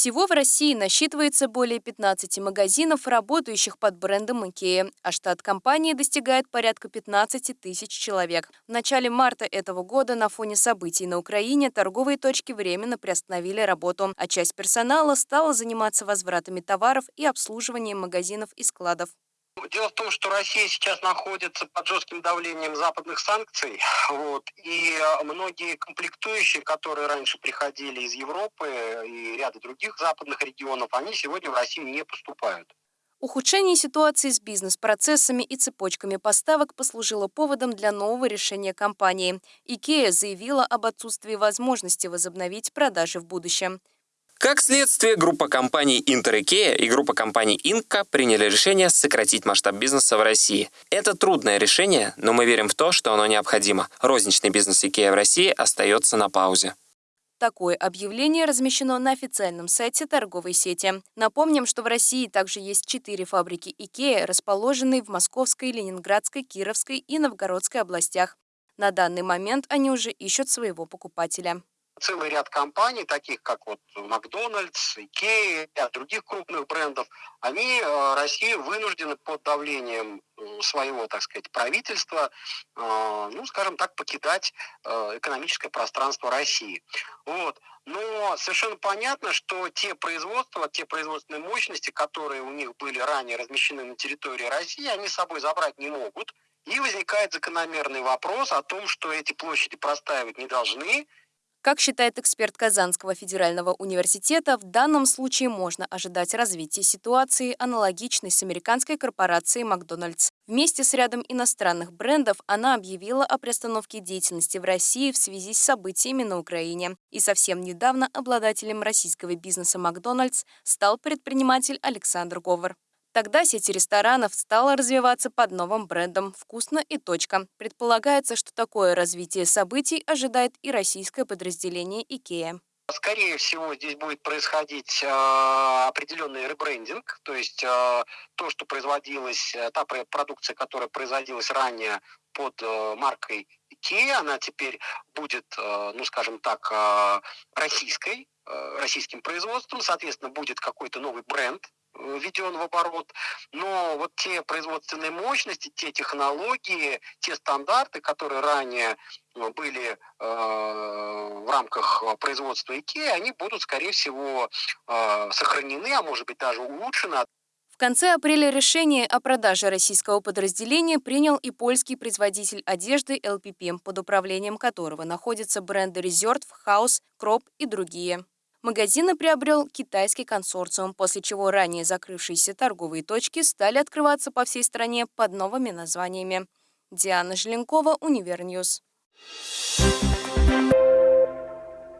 Всего в России насчитывается более 15 магазинов, работающих под брендом IKEA, а штат компании достигает порядка 15 тысяч человек. В начале марта этого года на фоне событий на Украине торговые точки временно приостановили работу, а часть персонала стала заниматься возвратами товаров и обслуживанием магазинов и складов. Дело в том, что Россия сейчас находится под жестким давлением западных санкций, вот, и многие комплектующие, которые раньше приходили из Европы и ряда других западных регионов, они сегодня в Россию не поступают. Ухудшение ситуации с бизнес-процессами и цепочками поставок послужило поводом для нового решения компании. IKEA заявила об отсутствии возможности возобновить продажи в будущем. Как следствие, группа компаний IKEA и группа компаний Inca приняли решение сократить масштаб бизнеса в России. Это трудное решение, но мы верим в то, что оно необходимо. Розничный бизнес IKEA в России остается на паузе. Такое объявление размещено на официальном сайте торговой сети. Напомним, что в России также есть четыре фабрики IKEA, расположенные в Московской, Ленинградской, Кировской и Новгородской областях. На данный момент они уже ищут своего покупателя целый ряд компаний, таких как вот Макдональдс, Икея, ряд других крупных брендов, они э, России вынуждены под давлением своего, так сказать, правительства, э, ну, скажем так, покидать э, экономическое пространство России. Вот. Но совершенно понятно, что те производства, те производственные мощности, которые у них были ранее размещены на территории России, они с собой забрать не могут. И возникает закономерный вопрос о том, что эти площади простаивать не должны, как считает эксперт Казанского федерального университета, в данном случае можно ожидать развития ситуации, аналогичной с американской корпорацией «Макдональдс». Вместе с рядом иностранных брендов она объявила о приостановке деятельности в России в связи с событиями на Украине. И совсем недавно обладателем российского бизнеса «Макдональдс» стал предприниматель Александр Говор. Тогда сеть ресторанов стала развиваться под новым брендом «Вкусно и точка». Предполагается, что такое развитие событий ожидает и российское подразделение «Икея». Скорее всего, здесь будет происходить э, определенный ребрендинг, то есть э, то, что производилось, э, та продукция, которая производилась ранее под э, маркой IKEA, она теперь будет, э, ну скажем так, э, российской, э, российским производством, соответственно, будет какой-то новый бренд, введен в оборот, но вот те производственные мощности, те технологии, те стандарты, которые ранее э, были э, в рамках производства IKEA, они будут, скорее всего, э, сохранены, а может быть даже улучшены. В конце апреля решение о продаже российского подразделения принял и польский производитель одежды LPP, под управлением которого находятся бренды Reserve, House, Crop и другие. Магазины приобрел китайский консорциум, после чего ранее закрывшиеся торговые точки стали открываться по всей стране под новыми названиями. Диана Желенкова, UniverNews. Thank you.